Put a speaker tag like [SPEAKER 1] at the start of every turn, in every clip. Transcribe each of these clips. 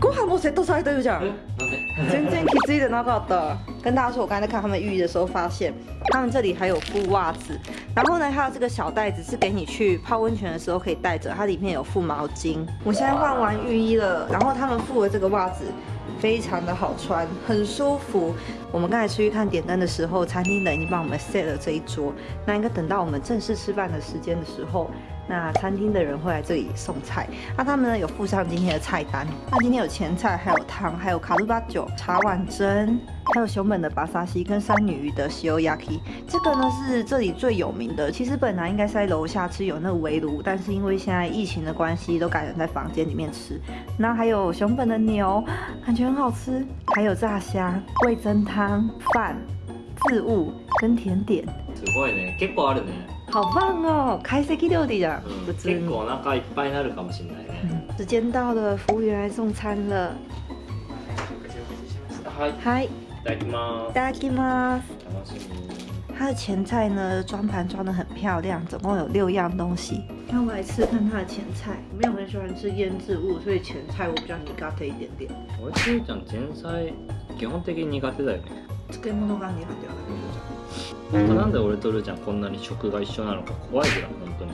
[SPEAKER 1] 国韩国谁多少一堆奖？今天给自己那个的，跟大家说，我刚才在看他们浴衣的时候，发现他们这里还有附袜子，然后呢，还有这个小袋子是给你去泡温泉的时候可以带着，它里面有附毛巾。我现在换完浴衣了，然后他们附了这个袜子，非常的好穿，很舒服。我们刚才出去看点灯的时候，餐厅的已经帮我们 set 了这一桌，那应该等到我们正式吃饭的时间的时候。那餐厅的人会来这里送菜，那他们呢有附上今天的菜单。那今天有前菜，还有汤，还有卡鲁巴酒、茶碗蒸，还有熊本的巴萨西跟三女鱼的西欧亚 키。 这个呢是这里最有名的。其实本来应该在楼下吃有那围炉，但是因为现在疫情的关系，都改成在房间里面吃。那还有熊本的牛，感觉很好吃。还有炸虾、味增汤、饭、渍物跟甜点。
[SPEAKER 2] すごいね、結構あるね。
[SPEAKER 1] 好棒哦，开始料理
[SPEAKER 2] 了。嗯。结果我那会儿一饱，可能
[SPEAKER 1] 时间到了，服务员来送餐了。嗨。大家
[SPEAKER 2] 好。大家好。
[SPEAKER 1] 他的前菜呢，装盘装的很漂亮，总共有六样东西。那我来吃看它的前菜。我没有很喜欢吃腌制物，所以前菜我比较腻 g o 一点点。
[SPEAKER 2] 我其实讲前菜，基本的腻，got 的。
[SPEAKER 1] つ物が腻が
[SPEAKER 2] った。なんで俺とルーちゃんこんなに食が一緒なのか怖いぐらい本当に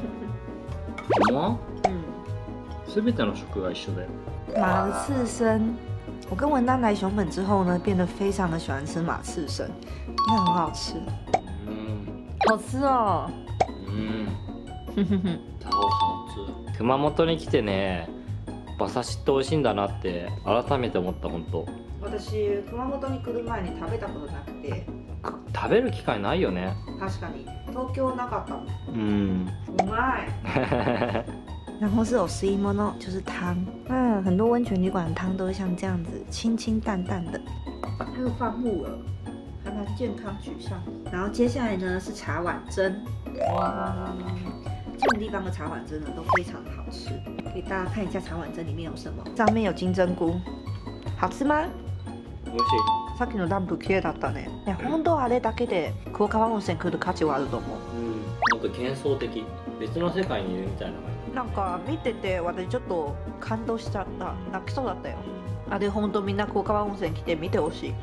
[SPEAKER 2] うま
[SPEAKER 1] 嗯
[SPEAKER 2] 全ての食が一緒だよ
[SPEAKER 1] 马ー刺身我跟文丹来熊本之后呢，变得非常的喜欢吃马刺身，那很好吃，
[SPEAKER 2] うん
[SPEAKER 1] 好吃哦。
[SPEAKER 2] うん超好吃熊本に来てね馬刺しって美味しいんだなって改めて思った本当
[SPEAKER 1] 私熊本に来る前に食べたことなくて
[SPEAKER 2] 食べる機会ないよね。
[SPEAKER 1] 確かに、東京なかった。
[SPEAKER 2] うん。
[SPEAKER 1] うまい。ナノスオスイモノジョズ嗯，很多温泉旅馆汤都是像这样子，清清淡淡的。还有放木耳，还蛮健康取向。然后接下来呢是茶碗蒸。这种地方的茶碗蒸呢都非常好吃，给大家看一下茶碗蒸里面有什么，上面有金针菇，好吃吗？
[SPEAKER 2] 不行。
[SPEAKER 1] さっきのランプ綺麗だったねね本当あれだけで黒川温泉来る価値はあると思う
[SPEAKER 2] うんもっと幻想的別の世界にいるみたいな感じ
[SPEAKER 1] なんか見てて私ちょっと感動しちゃった泣きそうだったよあれ本当みんな黒川温泉来て見てほしい、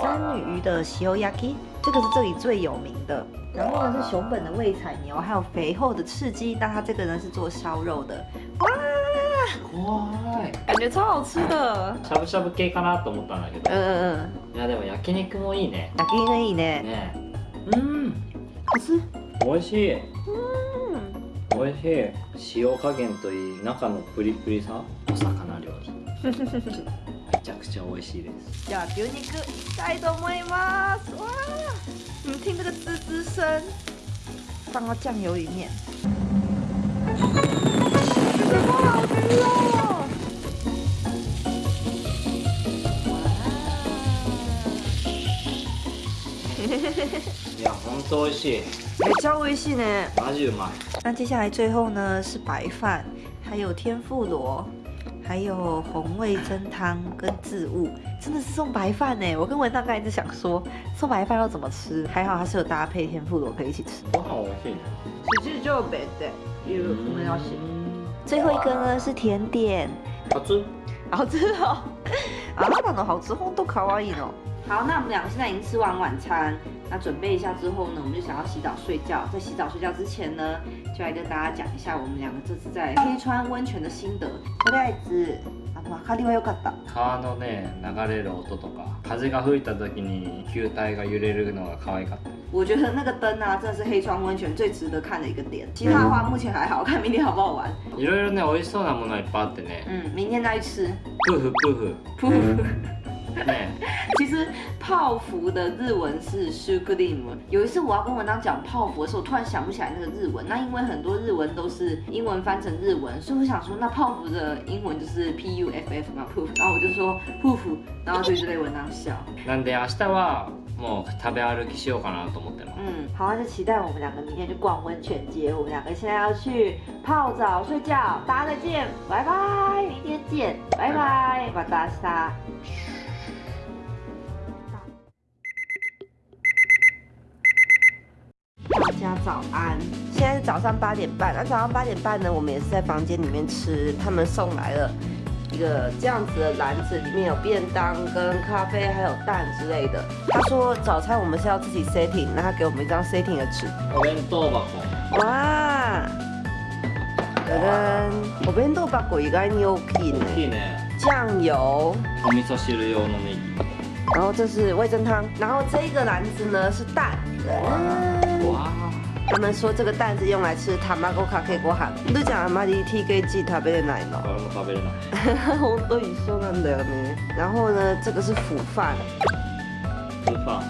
[SPEAKER 1] 三女鱼的塩焼き，这个是这里最有名的。然后呢是熊本的味彩牛，还有肥厚的刺鸡。那它这个呢是做烧肉的。哇
[SPEAKER 2] 哇！
[SPEAKER 1] 感觉超好吃的
[SPEAKER 2] しゃぶしゃぶ系かなと思ったんだけど
[SPEAKER 1] うんうん
[SPEAKER 2] いやでも焼肉もいいね
[SPEAKER 1] 焼肉いいね
[SPEAKER 2] ねうん美味しい
[SPEAKER 1] うん。
[SPEAKER 2] 美味しい塩加減といい中のプリプリさお魚料理 めちゃくちゃ美味しいです
[SPEAKER 1] じゃあ牛肉いきたいと思いますわー你们听这个滋滋声放到酱油里面这个好吃哦 两红多谢，还交微信
[SPEAKER 2] 呢，哪里就买。
[SPEAKER 1] 那接下来最后呢是白饭，还有天妇罗，还有红味噌汤跟渍物，真的是送白饭呢。我跟文大哥一直想说送白饭要怎么吃，还好还是有搭配天妇罗可以一起吃。
[SPEAKER 2] 我好福。
[SPEAKER 1] 其实就白的，因
[SPEAKER 2] 为我们要先。
[SPEAKER 1] 最后一个呢是甜点，
[SPEAKER 2] 好吃，
[SPEAKER 1] 好吃哦，啊那的好吃，豆多可爱的。好，那我们两个现在已经吃完晚餐，那准备一下之后呢，我们就想要洗澡睡觉。在洗澡睡觉之前呢，就来跟大家讲一下我们两个这次在黑川温泉的心得。とりあえず、りは良かった。
[SPEAKER 2] 川のね、流れる音とか、風が吹いた時に体が揺れるのが可愛かった。
[SPEAKER 1] 我觉得那个灯啊，真的是黑川温泉最值得看的一个点。其他的话，目前还好看，明天好不好玩？
[SPEAKER 2] いろいろね、美味そうなものいっぱいあってね。
[SPEAKER 1] 嗯，明天再去吃。
[SPEAKER 2] プフプフ
[SPEAKER 1] プ
[SPEAKER 2] フ。
[SPEAKER 1] 其实泡芙的日文是 s u g a r e 有一次我要跟文章讲泡芙的时候，突然想不起来那个日文。那因为很多日文都是英文翻成日文，所以我想说那泡芙的英文就是 p u f f 嘛 p o o f 然后我就说 p o o f 然后对这对文章笑。嗯，好，那就期待我们两个明天去逛温泉街。我们两个现在要去泡澡睡觉，大家再见，拜拜，明天见，拜拜，晚安，大家。家早安，现在是早上八点半。那早上八点半呢，我们也是在房间里面吃。他们送来了一个这样子的篮子，里面有便当、跟咖啡，还有蛋之类的。他说早餐我们是要自己 setting，那他给我们一张 setting 的纸。
[SPEAKER 2] 我你豆吧。
[SPEAKER 1] 哇，我哥，我边豆包应该有
[SPEAKER 2] 几呢？几呢？
[SPEAKER 1] 酱油。
[SPEAKER 2] 汁用的那
[SPEAKER 1] 然后这是味噌汤，然后这一个篮子呢是蛋。他们说这个蛋是用来吃塔马古卡克锅饭。都讲阿妈的 T K G
[SPEAKER 2] 塔贝的奶酪。哈哈，
[SPEAKER 1] 我都一生难得呢。然后呢，这个是腐饭。
[SPEAKER 2] 辅饭。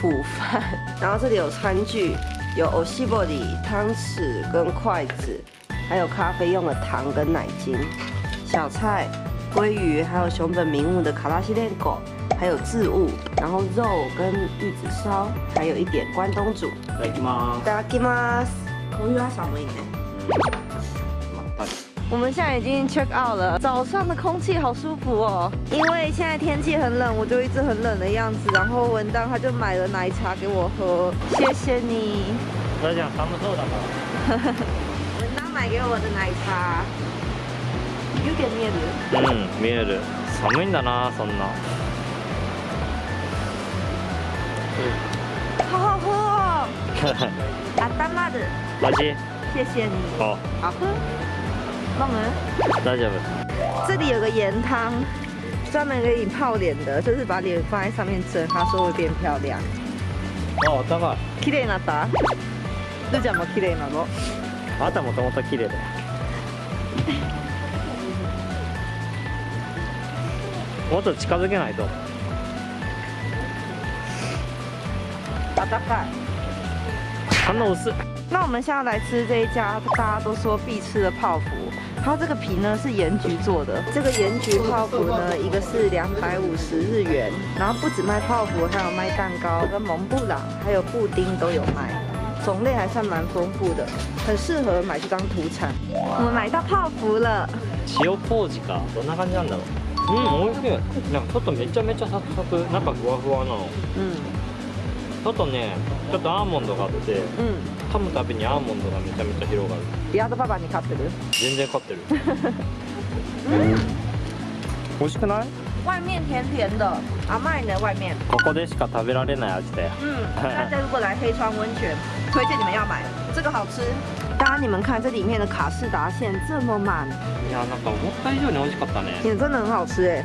[SPEAKER 1] 辅饭。然后这里有餐具，有 o 玻璃汤匙跟筷子，还有咖啡用的糖跟奶精，小菜鲑鱼，还有熊本名物的卡拉西连狗。还有渍物，然后肉跟玉子烧，还有一点关东煮。Dagi mas，Dagi mas，口语
[SPEAKER 2] 阿啥么样呢？
[SPEAKER 1] 我们现在已经 check out 了，早上的空气好舒服哦。因为现在天气很冷，我就一直很冷的样子。然后文当他就买了奶茶给我喝，谢谢你。
[SPEAKER 2] 我想讲他们做的。
[SPEAKER 1] 文当买给我的奶茶。有点面子。
[SPEAKER 2] 嗯，面子。a r 暖いだなそんな。
[SPEAKER 1] 頭る。マ
[SPEAKER 2] ジ。
[SPEAKER 1] 谢谢你。
[SPEAKER 2] 好。
[SPEAKER 1] 好喝。帮忙。
[SPEAKER 2] 大丈夫。
[SPEAKER 1] 这里有个盐汤，专门给你泡脸的，就是把脸放在上面蒸，他说会变漂亮。
[SPEAKER 2] 哦，だか
[SPEAKER 1] 綺麗になった。ルちゃも綺麗なの。
[SPEAKER 2] あもともと綺麗だよ。もっと近づけないと。
[SPEAKER 1] 暖か
[SPEAKER 2] い。那我是。
[SPEAKER 1] 那我们现在来吃这一家大家都说必吃的泡芙，它这个皮呢是盐焗做的。这个盐焗泡芙呢，一个是两百五十日元，然后不止卖泡芙，还有卖蛋糕跟蒙布朗，还有布丁都有卖，种类还算蛮丰富的，很适合买这张土产。我们买到泡芙了。
[SPEAKER 2] 塩かどんな感じな嗯，しい。なんかちょっとめちゃめちゃサクサク、なんかふわふわの。
[SPEAKER 1] 嗯。
[SPEAKER 2] とねちょっとアーモンドがあって、
[SPEAKER 1] うん、
[SPEAKER 2] 噛むたびにアーモンドがめちゃめちゃ広がる
[SPEAKER 1] ヤードパパに勝ってる
[SPEAKER 2] 全然勝ってる、美味しくない
[SPEAKER 1] 外面甜甜的甘いね外面
[SPEAKER 2] ここでしか食べられない味だよ
[SPEAKER 1] 川 温泉推荐你们要买这个好吃大家你们看这里面的卡士达馅这么满
[SPEAKER 2] いやなんか思った以上に美味しかったね
[SPEAKER 1] 真的很好吃哎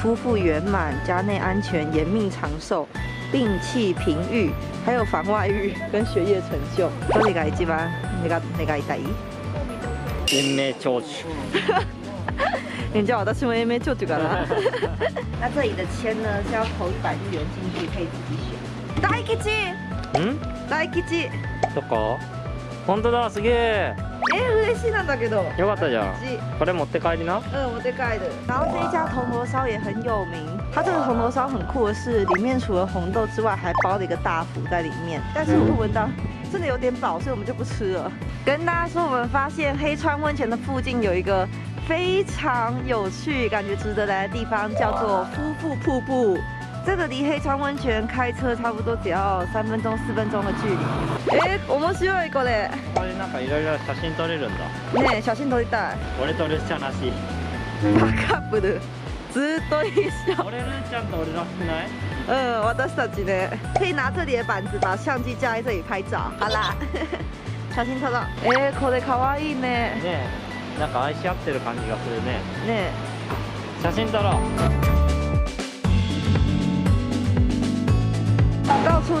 [SPEAKER 1] 夫妇圆满，家内安全，延命长寿，摒气平欲，还有防外遇跟学业成就。都一改吉吗？你该你该在意。
[SPEAKER 2] 延命
[SPEAKER 1] 长久。哈哈，那じゃ私も延命那这里的签呢是要投一百日元进去，可以自己选。下一吉。
[SPEAKER 2] 嗯？
[SPEAKER 1] 下一吉。
[SPEAKER 2] 哪个？本当だ、すげ
[SPEAKER 1] 诶，嬉しいんだけど。
[SPEAKER 2] 良かったじゃん。これ持って帰りな。
[SPEAKER 1] 持って帰る。然后这一家铜锣烧也很有名。它这个铜锣烧很酷的是，里面除了红豆之外，还包了一个大福在里面。但是我们闻到真的有点饱，所以我们就不吃了。跟大家说，我们发现黑川温泉的附近有一个非常有趣、感觉值得来的地方，叫做夫妇瀑布。这个离黑川温泉开车差不多只要三分钟四分钟的距離。え面白いこれ。
[SPEAKER 2] これなんかいろいろ写真撮れるんだ。
[SPEAKER 1] ねえ、写真撮りたい。
[SPEAKER 2] 俺撮るしチャなし。
[SPEAKER 1] カップル。ずっと一緒。
[SPEAKER 2] 俺ルッチャンと俺らしない？
[SPEAKER 1] うん私たちね。可以拿这里的板子把相机架在这里拍照。好啦。写真撮ろう。えこれ可愛いね。
[SPEAKER 2] ねえ、なんか愛し合ってる感じがするね。
[SPEAKER 1] ねえ。
[SPEAKER 2] 写真撮ろう。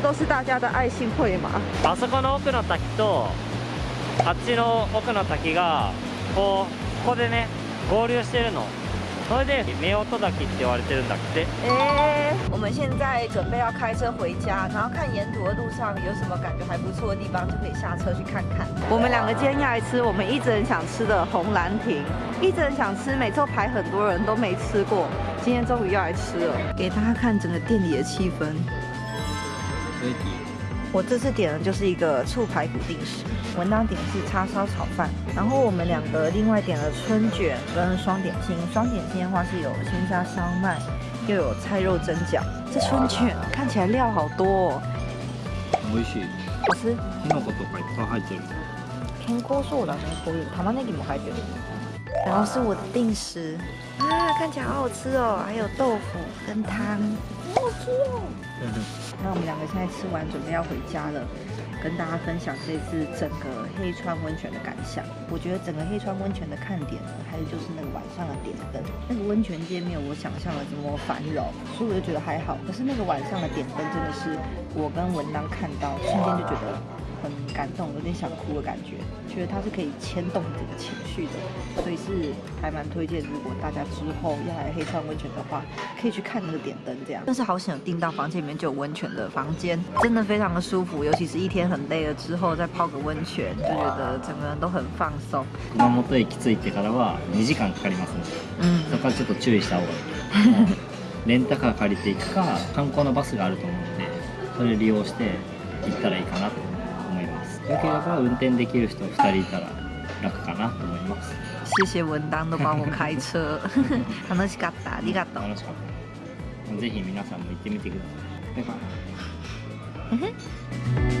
[SPEAKER 1] 都是大家的爱心会嘛？
[SPEAKER 2] あそこの奥の滝とあっちの奥の滝がこうここでね合流してるの。
[SPEAKER 3] それで名奥滝って言われてるんだって。
[SPEAKER 1] 诶，我们现在准备要开车回家，然后看沿途的路上有什么感觉还不错的地方，就可以下车去看看。我们两个今天要来吃我们一直很想吃的红兰亭，一直很想吃，每次都排很多人都没吃过，今天终于要来吃了。给大家看整个店里的气氛。我这次点的就是一个醋排骨定时，文档点是叉烧炒饭，然后我们两个另外点了春卷跟双点心。双点心的话是有鲜虾烧麦，又有菜肉蒸饺。这春卷看起来料好多。哦，好吃。
[SPEAKER 2] 好吃。香菇都快快开掉了。
[SPEAKER 1] 健康寿蛋，还有，大马铃薯快掉了。然后是我的定时，啊，看起来好好吃哦，还有豆腐跟汤，好吃哦。那我们两个现在吃完，准备要回家了，跟大家分享这次整个黑川温泉的感想。我觉得整个黑川温泉的看点呢，还有就是那个晚上的点灯，那个温泉街没有我想象的这么繁荣，所以我就觉得还好。可是那个晚上的点灯真的是，我跟文章看到瞬间就觉得。很感动，有点想哭的感觉，觉得它是可以牵动你的情绪的，所以是还蛮推荐。如果大家之后要来黑川温泉的话，可以去看那个点灯，这样。但是好想订到房间里面就有温泉的房间，真的非常的舒服。尤其是一天很累了之后，再泡个温泉，就觉得整个人都很放松。
[SPEAKER 2] 車がもっいてからは二時間かかりますので、そこはちょっと注意した方がいい。レンタカー借りていくか、観光のバスがあると思うので、それ利用して行ったらいいかな。だければ運転できる人2人いたら楽かなと思います
[SPEAKER 1] 谢谢文丹の帮我開车 楽しかったありがとう
[SPEAKER 2] 楽しかったぜひ皆さんも行ってみてくださいバイバイ